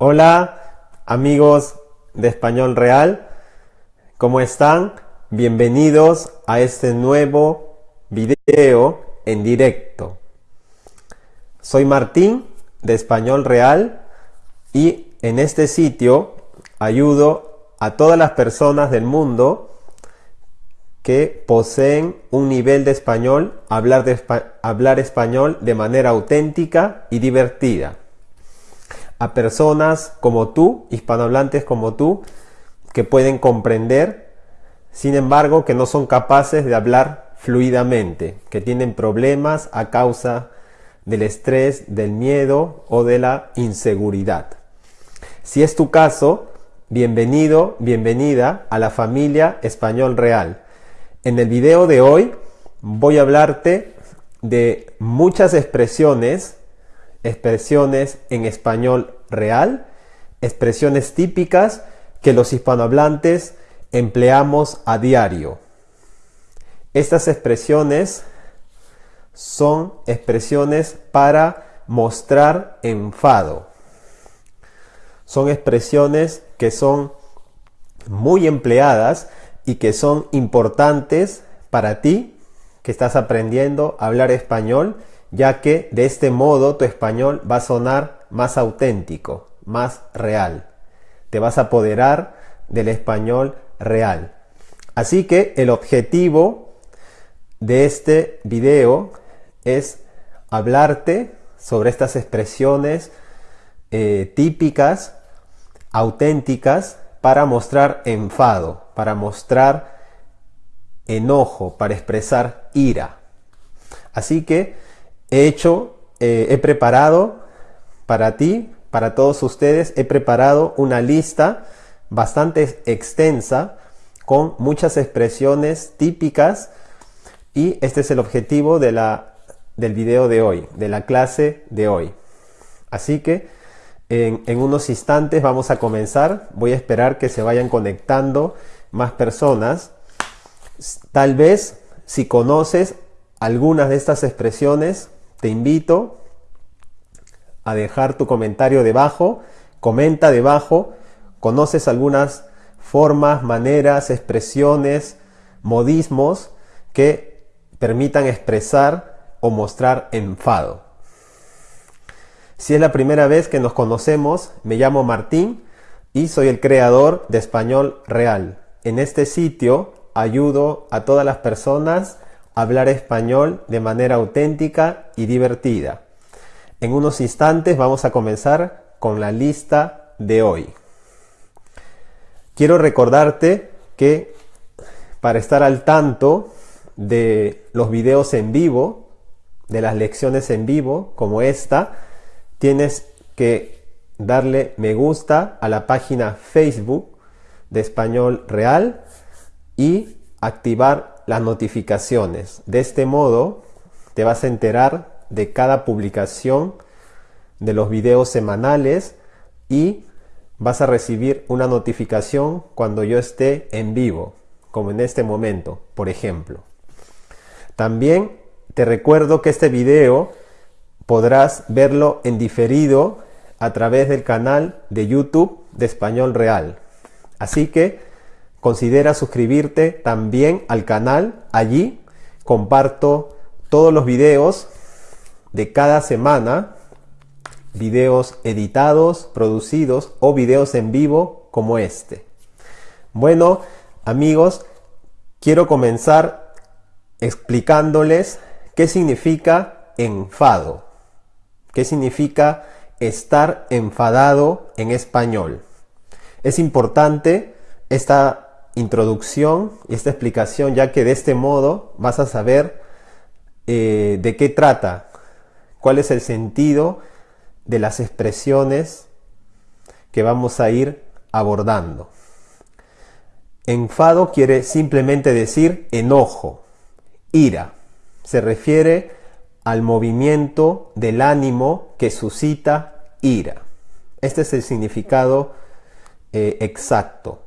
Hola amigos de Español Real, ¿cómo están? Bienvenidos a este nuevo video en directo. Soy Martín de Español Real y en este sitio ayudo a todas las personas del mundo que poseen un nivel de español, hablar, hablar español de manera auténtica y divertida a personas como tú, hispanohablantes como tú, que pueden comprender, sin embargo, que no son capaces de hablar fluidamente, que tienen problemas a causa del estrés, del miedo o de la inseguridad. Si es tu caso, bienvenido, bienvenida a la familia Español Real. En el video de hoy voy a hablarte de muchas expresiones expresiones en español real, expresiones típicas que los hispanohablantes empleamos a diario. Estas expresiones son expresiones para mostrar enfado. Son expresiones que son muy empleadas y que son importantes para ti que estás aprendiendo a hablar español ya que de este modo tu español va a sonar más auténtico, más real. Te vas a apoderar del español real. Así que el objetivo de este video es hablarte sobre estas expresiones eh, típicas, auténticas, para mostrar enfado, para mostrar enojo, para expresar ira. Así que he hecho, eh, he preparado para ti, para todos ustedes, he preparado una lista bastante extensa con muchas expresiones típicas y este es el objetivo de la, del video de hoy, de la clase de hoy. Así que en, en unos instantes vamos a comenzar. Voy a esperar que se vayan conectando más personas. Tal vez si conoces algunas de estas expresiones, te invito a dejar tu comentario debajo, comenta debajo, conoces algunas formas, maneras, expresiones, modismos que permitan expresar o mostrar enfado. Si es la primera vez que nos conocemos, me llamo Martín y soy el creador de Español Real. En este sitio ayudo a todas las personas hablar español de manera auténtica y divertida. En unos instantes vamos a comenzar con la lista de hoy. Quiero recordarte que para estar al tanto de los videos en vivo, de las lecciones en vivo como esta, tienes que darle me gusta a la página Facebook de Español Real y activar las notificaciones. De este modo te vas a enterar de cada publicación de los videos semanales y vas a recibir una notificación cuando yo esté en vivo, como en este momento, por ejemplo. También te recuerdo que este video podrás verlo en diferido a través del canal de YouTube de Español Real. Así que Considera suscribirte también al canal. Allí comparto todos los videos de cada semana, videos editados, producidos o videos en vivo como este. Bueno, amigos, quiero comenzar explicándoles qué significa enfado. ¿Qué significa estar enfadado en español? Es importante esta introducción y esta explicación, ya que de este modo vas a saber eh, de qué trata, cuál es el sentido de las expresiones que vamos a ir abordando. Enfado quiere simplemente decir enojo, ira. Se refiere al movimiento del ánimo que suscita ira. Este es el significado eh, exacto.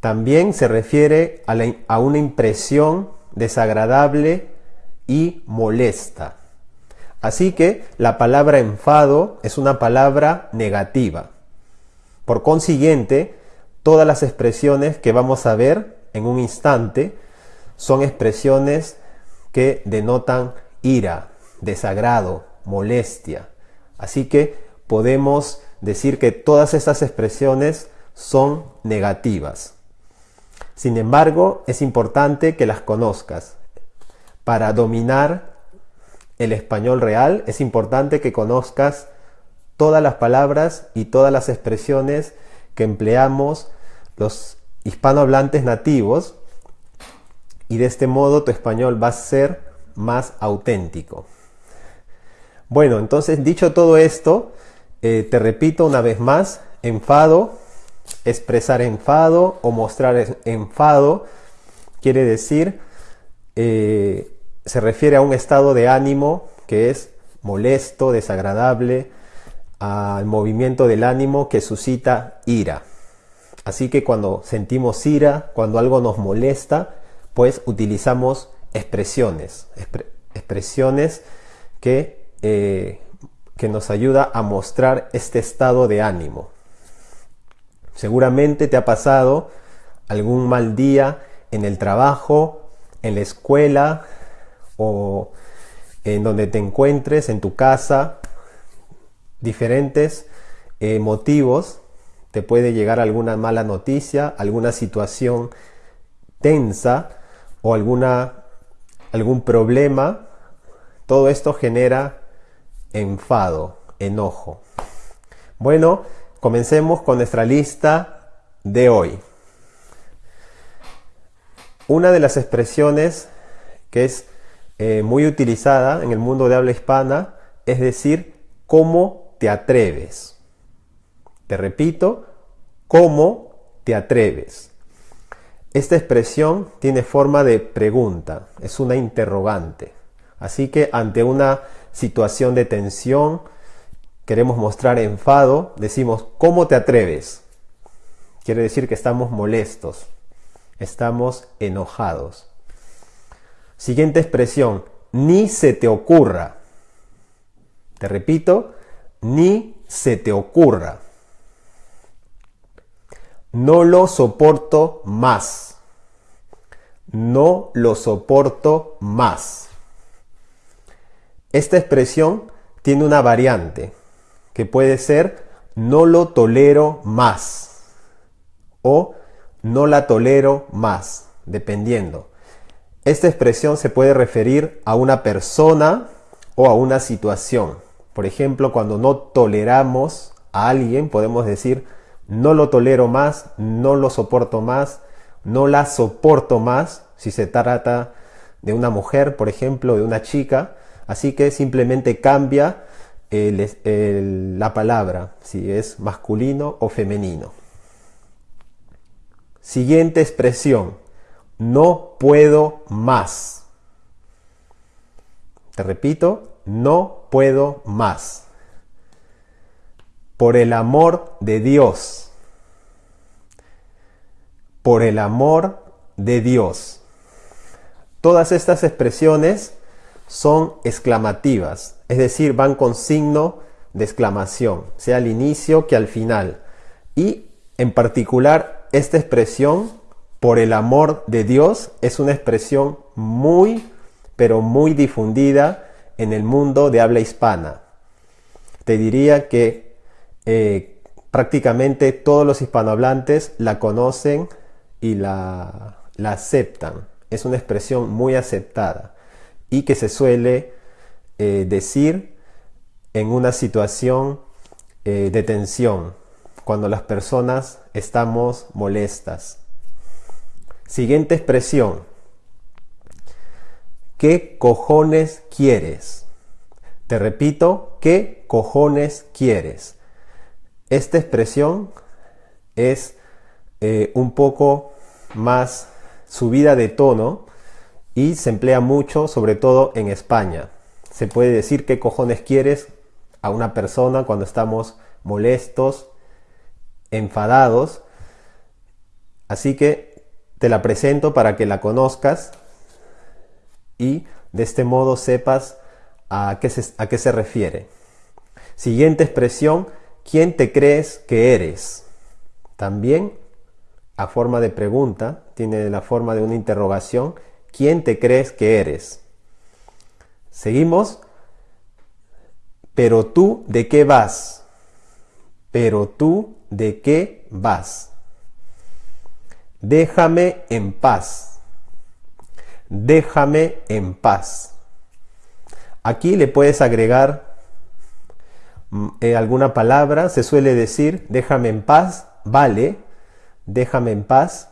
También se refiere a, una impresión desagradable y molesta. Así que la palabra enfado es una palabra negativa. Por consiguiente, todas las expresiones que vamos a ver en un instante son expresiones que denotan ira, desagrado, molestia. Así que podemos decir que todas estas expresiones son negativas. Sin embargo, es importante que las conozcas. Para dominar el español real es importante que conozcas todas las palabras y todas las expresiones que empleamos los hispanohablantes nativos y de este modo tu español va a ser más auténtico. Bueno, entonces dicho todo esto, eh, te repito una vez más, enfado, expresar enfado o mostrar enfado, quiere decir, eh, se refiere a un estado de ánimo que es molesto, desagradable, al movimiento del ánimo que suscita ira. Así que cuando sentimos ira, cuando algo nos molesta, pues utilizamos expresiones, expresiones que, eh, que nos ayuda a mostrar este estado de ánimo. Seguramente te ha pasado algún mal día en el trabajo, en la escuela o en donde te encuentres, en tu casa, diferentes eh, motivos. Te puede llegar alguna mala noticia, alguna situación tensa o alguna, algún problema. Todo esto genera enfado, enojo. Bueno, Comencemos con nuestra lista de hoy. Una de las expresiones que es eh, muy utilizada en el mundo de habla hispana es decir, ¿cómo te atreves? Te repito, ¿cómo te atreves? Esta expresión tiene forma de pregunta, es una interrogante. Así que ante una situación de tensión, queremos mostrar enfado, decimos, ¿cómo te atreves? Quiere decir que estamos molestos, estamos enojados. Siguiente expresión, ni se te ocurra. Te repito, ni se te ocurra. No lo soporto más. No lo soporto más. Esta expresión tiene una variante que puede ser no lo tolero más o no la tolero más, dependiendo. Esta expresión se puede referir a una persona o a una situación. Por ejemplo, cuando no toleramos a alguien, podemos decir no lo tolero más, no lo soporto más, no la soporto más, si se trata de una mujer, por ejemplo, de una chica. Así que simplemente cambia la palabra, si es masculino o femenino. Siguiente expresión, no puedo más. Te repito, no puedo más. Por el amor de Dios. Por el amor de Dios. Todas estas expresiones son exclamativas, es decir, van con signo de exclamación, sea al inicio que al final. Y en particular, esta expresión, por el amor de Dios, es una expresión muy, pero muy difundida en el mundo de habla hispana. Te diría que eh, prácticamente todos los hispanohablantes la conocen y la aceptan. Es una expresión muy aceptada y que se suele eh, decir en una situación eh, de tensión, cuando las personas estamos molestas. Siguiente expresión. ¿Qué cojones quieres? Te repito, ¿qué cojones quieres? Esta expresión es eh, un poco más subida de tono y se emplea mucho, sobre todo en España. Se puede decir qué cojones quieres a una persona cuando estamos molestos, enfadados. Así que te la presento para que la conozcas y de este modo sepas a qué se, a qué se refiere. Siguiente expresión, ¿quién te crees que eres? también a forma de pregunta, tiene la forma de una interrogación. ¿Quién te crees que eres? Seguimos. Pero tú, ¿de qué vas? Pero tú, ¿de qué vas? Déjame en paz. Déjame en paz. Aquí le puedes agregar mm, eh, alguna palabra. Se suele decir, déjame en paz, vale. Déjame en paz,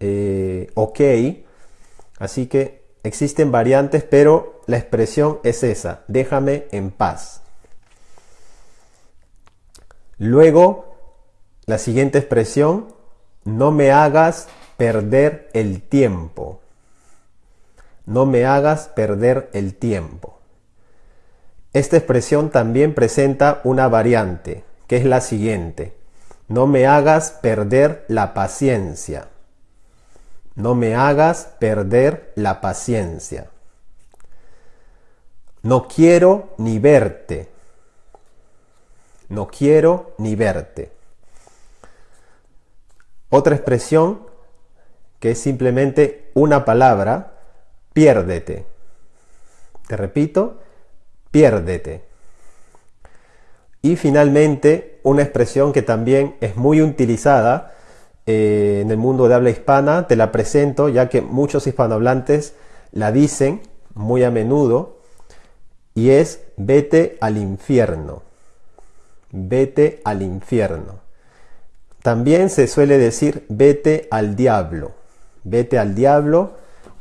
eh, ok. Así que existen variantes, pero la expresión es esa, déjame en paz. Luego, la siguiente expresión, no me hagas perder el tiempo. No me hagas perder el tiempo. Esta expresión también presenta una variante, que es la siguiente. No me hagas perder la paciencia. No me hagas perder la paciencia. No quiero ni verte. No quiero ni verte. Otra expresión que es simplemente una palabra, piérdete. Te repito, piérdete. Y finalmente, una expresión que también es muy utilizada eh, en el mundo de habla hispana, te la presento ya que muchos hispanohablantes la dicen muy a menudo, y es vete al infierno. Vete al infierno. También se suele decir vete al diablo. Vete al diablo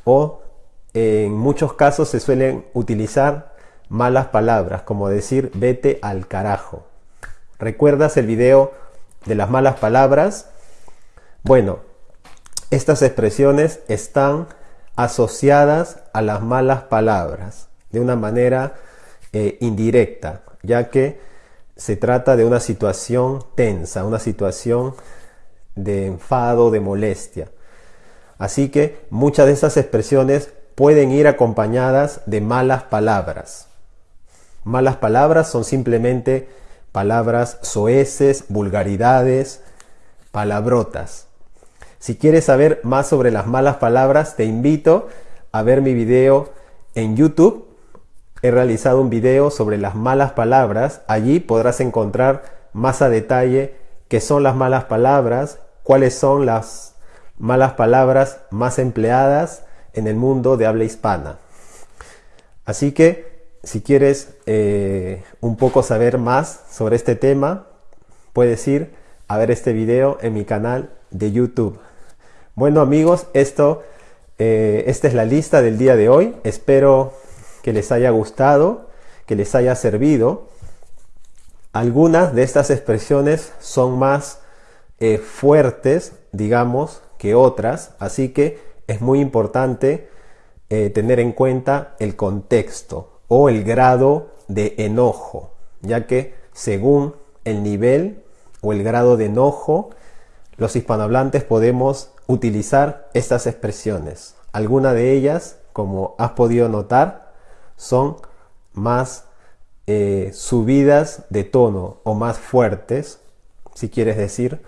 o en muchos casos se suelen utilizar malas palabras, como decir vete al carajo. ¿Recuerdas el video de las malas palabras? Bueno, estas expresiones están asociadas a las malas palabras de una manera eh, indirecta, ya que se trata de una situación tensa, una situación de enfado, de molestia. Así que muchas de esas expresiones pueden ir acompañadas de malas palabras. Malas palabras son simplemente palabras soeces, vulgaridades, palabrotas. Si quieres saber más sobre las malas palabras, te invito a ver mi video en YouTube. He realizado un video sobre las malas palabras. Allí podrás encontrar más a detalle qué son las malas palabras, cuáles son las malas palabras más empleadas en el mundo de habla hispana. Así que si quieres eh, un poco saber más sobre este tema, puedes ir a ver este video en mi canal de YouTube. Bueno amigos, esto, eh, esta es la lista del día de hoy. Espero que les haya gustado, que les haya servido. Algunas de estas expresiones son más eh, fuertes, digamos, que otras, así que es muy importante tener en cuenta el contexto o el grado de enojo, ya que según el nivel o el grado de enojo, los hispanohablantes podemos utilizar estas expresiones. Algunas de ellas, como has podido notar, son más eh, subidas de tono o más fuertes, si quieres decir,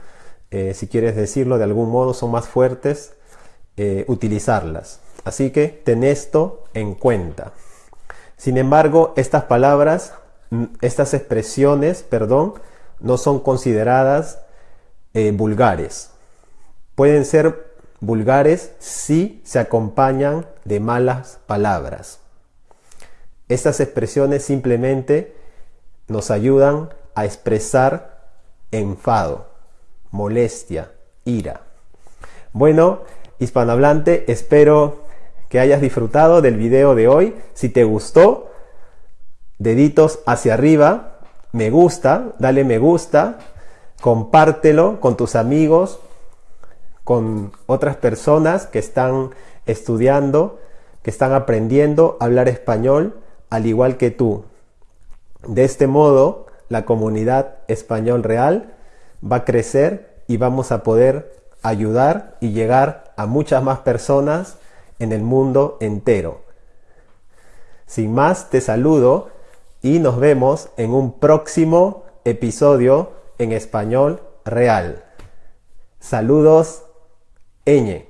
eh, si quieres decirlo de algún modo, son más fuertes eh, utilizarlas. Así que ten esto en cuenta. Sin embargo, estas palabras, mm, estas expresiones, perdón, no son consideradas vulgares. Pueden ser vulgares si se acompañan de malas palabras. Estas expresiones simplemente nos ayudan a expresar enfado, molestia, ira. Bueno, hispanohablante, espero que hayas disfrutado del video de hoy. Si te gustó, deditos hacia arriba, me gusta, dale me gusta, compártelo con tus amigos, con otras personas que están estudiando, que están aprendiendo a hablar español al igual que tú. De este modo, la comunidad español real va a crecer y vamos a poder ayudar y llegar a muchas más personas en el mundo entero. Sin más, te saludo y nos vemos en un próximo episodio en español real. Saludos, Ñ.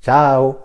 Tchau!